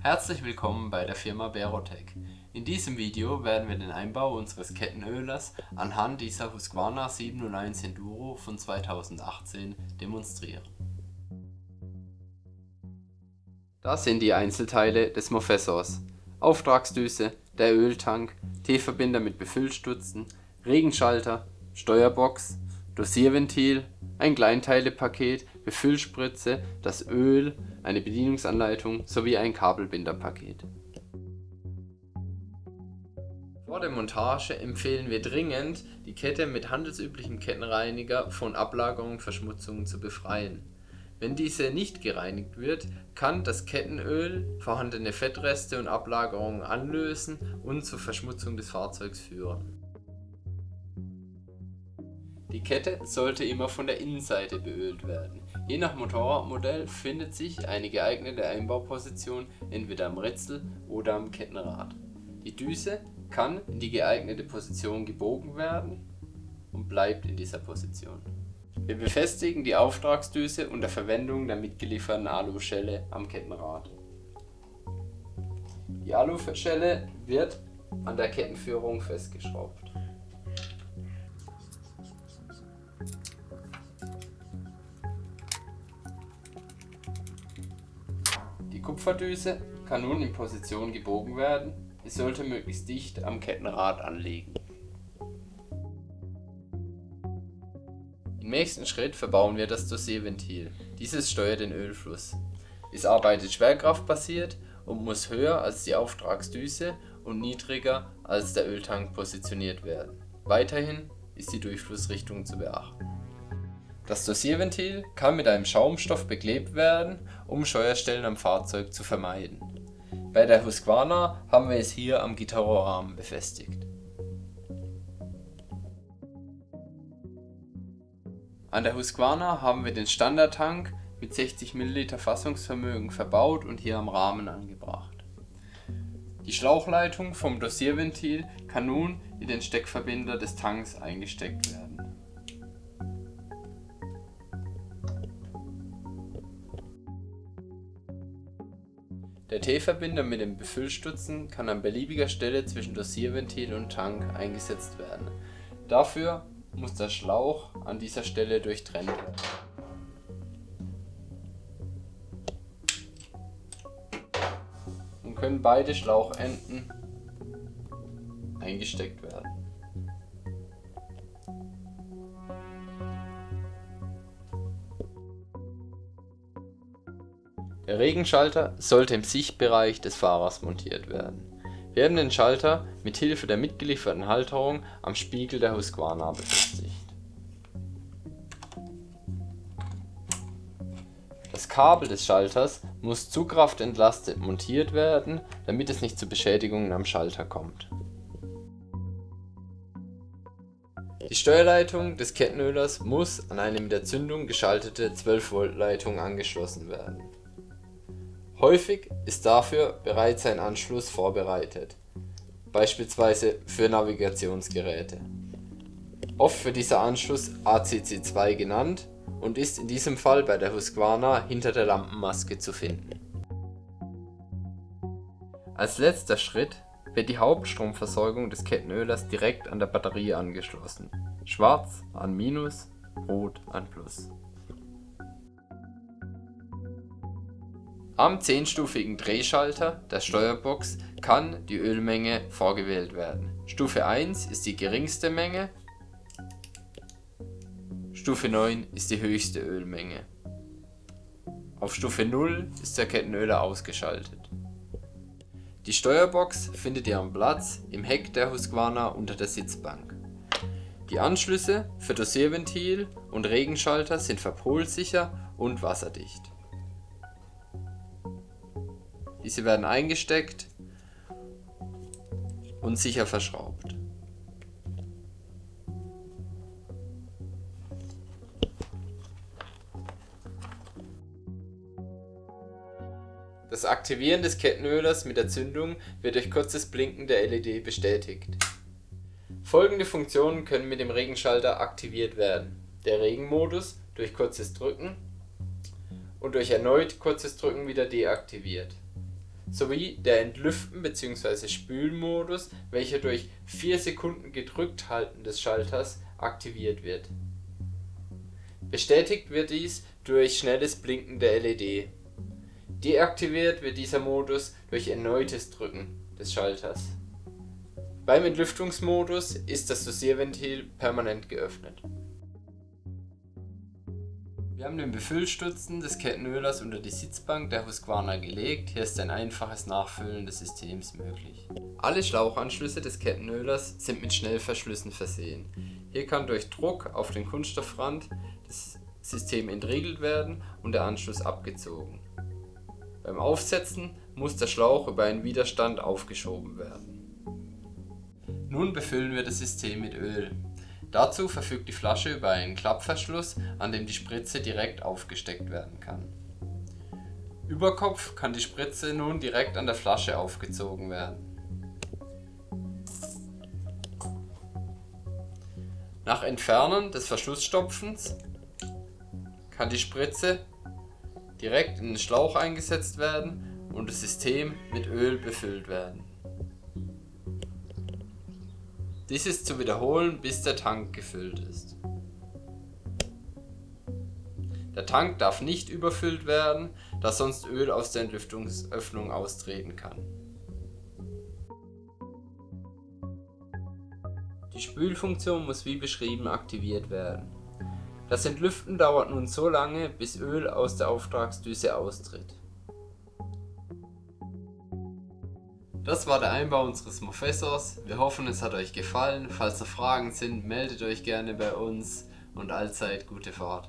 Herzlich willkommen bei der Firma Berotec. In diesem Video werden wir den Einbau unseres Kettenölers anhand dieser Husqvarna 701 Enduro von 2018 demonstrieren. Das sind die Einzelteile des Mofessors. Auftragsdüse, der Öltank, T-Verbinder mit Befüllstutzen, Regenschalter, Steuerbox, Dosierventil, ein Kleinteilepaket, Befüllspritze, das Öl, eine Bedienungsanleitung sowie ein Kabelbinderpaket. Vor der Montage empfehlen wir dringend, die Kette mit handelsüblichem Kettenreiniger von Ablagerungen und Verschmutzungen zu befreien. Wenn diese nicht gereinigt wird, kann das Kettenöl vorhandene Fettreste und Ablagerungen anlösen und zur Verschmutzung des Fahrzeugs führen. Die Kette sollte immer von der Innenseite beölt werden. Je nach Motorradmodell findet sich eine geeignete Einbauposition entweder am Rätsel oder am Kettenrad. Die Düse kann in die geeignete Position gebogen werden und bleibt in dieser Position. Wir befestigen die Auftragsdüse unter Verwendung der mitgelieferten Aluschelle am Kettenrad. Die Aluschelle wird an der Kettenführung festgeschraubt. Kupferdüse kann nun in Position gebogen werden, es sollte möglichst dicht am Kettenrad anliegen. Im nächsten Schritt verbauen wir das Dosierventil. Dieses steuert den Ölfluss. Es arbeitet schwerkraftbasiert und muss höher als die Auftragsdüse und niedriger als der Öltank positioniert werden. Weiterhin ist die Durchflussrichtung zu beachten. Das Dosierventil kann mit einem Schaumstoff beklebt werden, um Scheuerstellen am Fahrzeug zu vermeiden. Bei der Husqvarna haben wir es hier am Gitarrorahmen befestigt. An der Husqvarna haben wir den Standardtank mit 60 ml Fassungsvermögen verbaut und hier am Rahmen angebracht. Die Schlauchleitung vom Dosierventil kann nun in den Steckverbinder des Tanks eingesteckt werden. Der T-Verbinder mit den Befüllstutzen kann an beliebiger Stelle zwischen Dosierventil und Tank eingesetzt werden. Dafür muss der Schlauch an dieser Stelle durchtrennt werden. Und können beide Schlauchenden eingesteckt werden. Der Regenschalter sollte im Sichtbereich des Fahrers montiert werden. Wir haben den Schalter mit Hilfe der mitgelieferten Halterung am Spiegel der Husqvarna befestigt. Das Kabel des Schalters muss zugkraftentlastet montiert werden, damit es nicht zu Beschädigungen am Schalter kommt. Die Steuerleitung des Kettenölers muss an eine mit der Zündung geschaltete 12 Volt Leitung angeschlossen werden. Häufig ist dafür bereits ein Anschluss vorbereitet, beispielsweise für Navigationsgeräte. Oft wird dieser Anschluss ACC2 genannt und ist in diesem Fall bei der Husqvarna hinter der Lampenmaske zu finden. Als letzter Schritt wird die Hauptstromversorgung des Kettenölers direkt an der Batterie angeschlossen. Schwarz an Minus, Rot an Plus. Am 10-stufigen Drehschalter der Steuerbox kann die Ölmenge vorgewählt werden. Stufe 1 ist die geringste Menge, Stufe 9 ist die höchste Ölmenge. Auf Stufe 0 ist der Kettenöler ausgeschaltet. Die Steuerbox findet ihren Platz im Heck der Husqvarna unter der Sitzbank. Die Anschlüsse für Dosierventil und Regenschalter sind verpolsicher und wasserdicht. Diese werden eingesteckt und sicher verschraubt. Das Aktivieren des Kettenölers mit der Zündung wird durch kurzes Blinken der LED bestätigt. Folgende Funktionen können mit dem Regenschalter aktiviert werden. der Regenmodus durch kurzes Drücken und durch erneut kurzes Drücken wieder deaktiviert, sowie der Entlüften bzw. Spülmodus, welcher durch 4 Sekunden gedrückt halten des Schalters aktiviert wird. Bestätigt wird dies durch schnelles Blinken der LED. Deaktiviert wird dieser Modus durch erneutes Drücken des Schalters. Beim Entlüftungsmodus ist das Dosierventil permanent geöffnet. Wir haben den Befüllstutzen des Kettenölers unter die Sitzbank der Husqvarna gelegt, hier ist ein einfaches Nachfüllen des Systems möglich. Alle Schlauchanschlüsse des Kettenölers sind mit Schnellverschlüssen versehen. Hier kann durch Druck auf den Kunststoffrand das System entriegelt werden und der Anschluss abgezogen. Beim Aufsetzen muss der Schlauch über einen Widerstand aufgeschoben werden. Nun befüllen wir das System mit Öl. Dazu verfügt die Flasche über einen Klappverschluss, an dem die Spritze direkt aufgesteckt werden kann. Über Kopf kann die Spritze nun direkt an der Flasche aufgezogen werden. Nach Entfernen des Verschlussstopfens kann die Spritze direkt in den Schlauch eingesetzt werden und das System mit Öl befüllt werden. Dies ist zu wiederholen, bis der Tank gefüllt ist. Der Tank darf nicht überfüllt werden, da sonst Öl aus der Entlüftungsöffnung austreten kann. Die Spülfunktion muss wie beschrieben aktiviert werden. Das Entlüften dauert nun so lange, bis Öl aus der Auftragsdüse austritt. Das war der Einbau unseres Mofessors. Wir hoffen es hat euch gefallen. Falls noch Fragen sind, meldet euch gerne bei uns und allzeit gute Fahrt.